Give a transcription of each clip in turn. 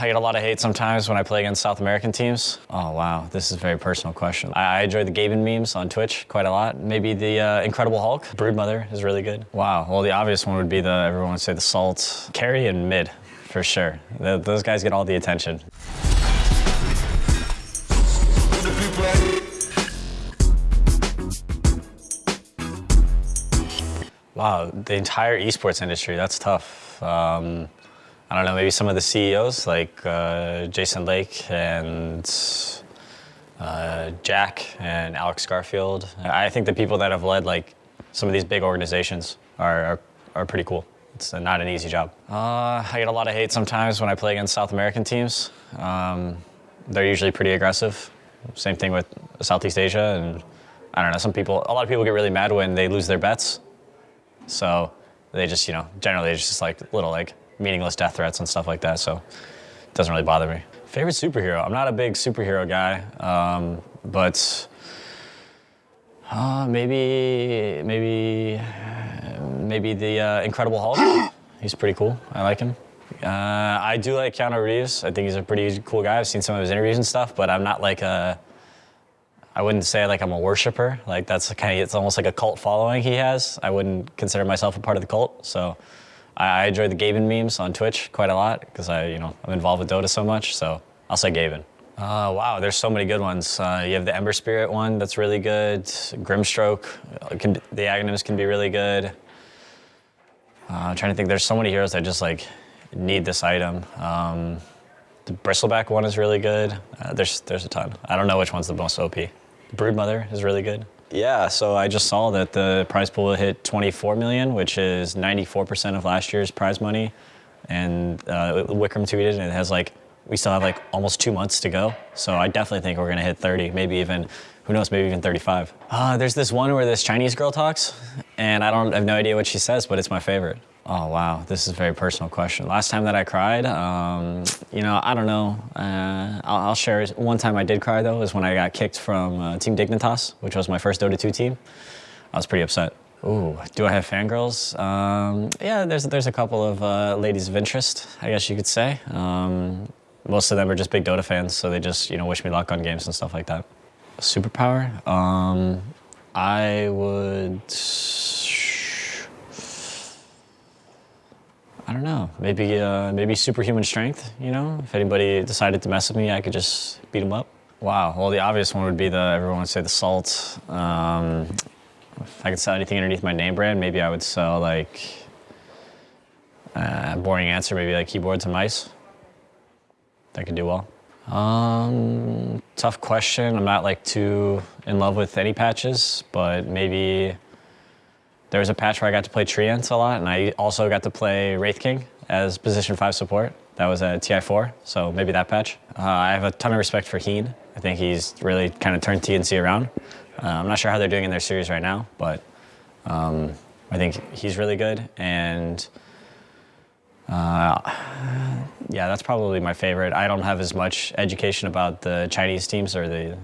I get a lot of hate sometimes when I play against South American teams. Oh, wow, this is a very personal question. I, enjoy the Gaben memes on Twitch quite a lot. Maybe the uh, Incredible Hulk. Broodmother is really good. Wow, well, the obvious one would be the, everyone would say the Salt. Carry and mid, for sure. The, those guys get all the attention. Wow, the entire esports industry, that's tough. Um, I don't know, maybe some of the CEOs like uh, Jason Lake and uh, Jack and Alex Garfield. I think the people that have led like some of these big organizations are, are, are pretty cool. It's not an easy job. Uh, I get a lot of hate sometimes when I play against South American teams. Um, they're usually pretty aggressive. Same thing with Southeast Asia and I don't know, some people, a lot of people get really mad when they lose their bets. So they just, you know, generally it's just like little like meaningless death threats and stuff like that, so it doesn't really bother me. Favorite superhero? I'm not a big superhero guy, um, but uh, maybe, maybe, maybe the uh, Incredible Hulk. he's pretty cool. I like him. Uh, I do like Keanu Reeves. I think he's a pretty cool guy. I've seen some of his interviews and stuff, but I'm not like a. I wouldn't say like I'm a worshiper. Like that's kind of it's almost like a cult following he has. I wouldn't consider myself a part of the cult. So I, enjoy the Gaben memes on Twitch quite a lot because I, you know, I'm involved with Dota so much. So I'll say Gaben. Uh, wow, there's so many good ones. Uh, you have the Ember Spirit one that's really good. Grimstroke, uh, can, the Aghanims can be really good. Uh, I'm trying to think, there's so many heroes that just like need this item. Um, the Bristleback one is really good. Uh, there's, there's a ton. I don't know which one's the most OP. Broodmother is really good. Yeah, so I just saw that the prize pool hit 24 million, which is 94% of last year's prize money. And uh, tweeted, and it has like, we still have like almost two months to go. So I definitely think we're gonna hit 30, maybe even, who knows, maybe even 35. Uh, there's this one where this Chinese girl talks, and I don't I have no idea what she says, but it's my favorite. Oh, wow, this is a very personal question. Last time that I cried, um, you know, I don't know. Uh, I'll, I'll, share. One time I did cry, though, is when I got kicked from uh, Team Dignitas, which was my first Dota 2 team. I was pretty upset. Ooh, do I have fangirls? Um, yeah, there's, there's a couple of uh, ladies of interest, I guess you could say. Um, most of them are just big Dota fans, so they just, you know, wish me luck on games and stuff like that. Superpower? Um, I would I don't know. Maybe uh, maybe superhuman strength. You know, if anybody decided to mess with me, I could just beat them up. Wow. Well, the obvious one would be the everyone would say the salt. Um, if I could sell anything underneath my name brand, maybe I would sell like uh, boring answer. Maybe like keyboards and mice. That could do well. Um, tough question. I'm not like too in love with any patches, but maybe there was a patch where I got to play Treants a lot, and I also got to play Wraith King as position 5 support. That was at TI4, so maybe that patch. Uh, I have a ton of respect for Heen. I think he's really kind of turned TNC around. Uh, I'm not sure how they're doing in their series right now, but um, I think he's really good. And uh, yeah, that's probably my favorite. I don't have as much education about the Chinese teams or the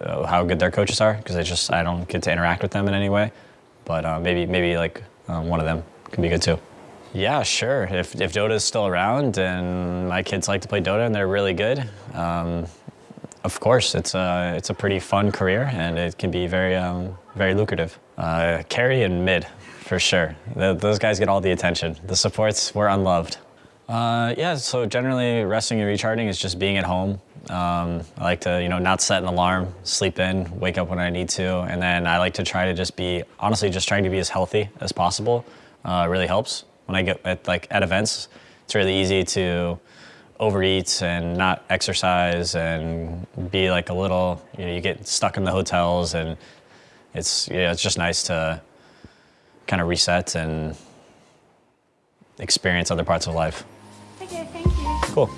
uh, how good their coaches are because I just I don't get to interact with them in any way. But uh, maybe maybe like um, one of them can be good too. Yeah, sure. If, if Dota is still around and my kids like to play Dota and they're really good, um, of course, it's a, it's a pretty fun career and it can be very, um, very lucrative. Uh, carry and mid, for sure. The, those guys get all the attention. The supports were unloved. Uh, yeah, so generally resting and recharging is just being at home. Um, I like to, you know, not set an alarm, sleep in, wake up when I need to, and then I like to try to just be, honestly, just trying to be as healthy as possible. Uh, really helps when I get at like at events. It's really easy to overeat and not exercise and be like a little, you know, you get stuck in the hotels and it's, yeah, it's just nice to kind of reset and experience other parts of life. Okay, thank you. Cool.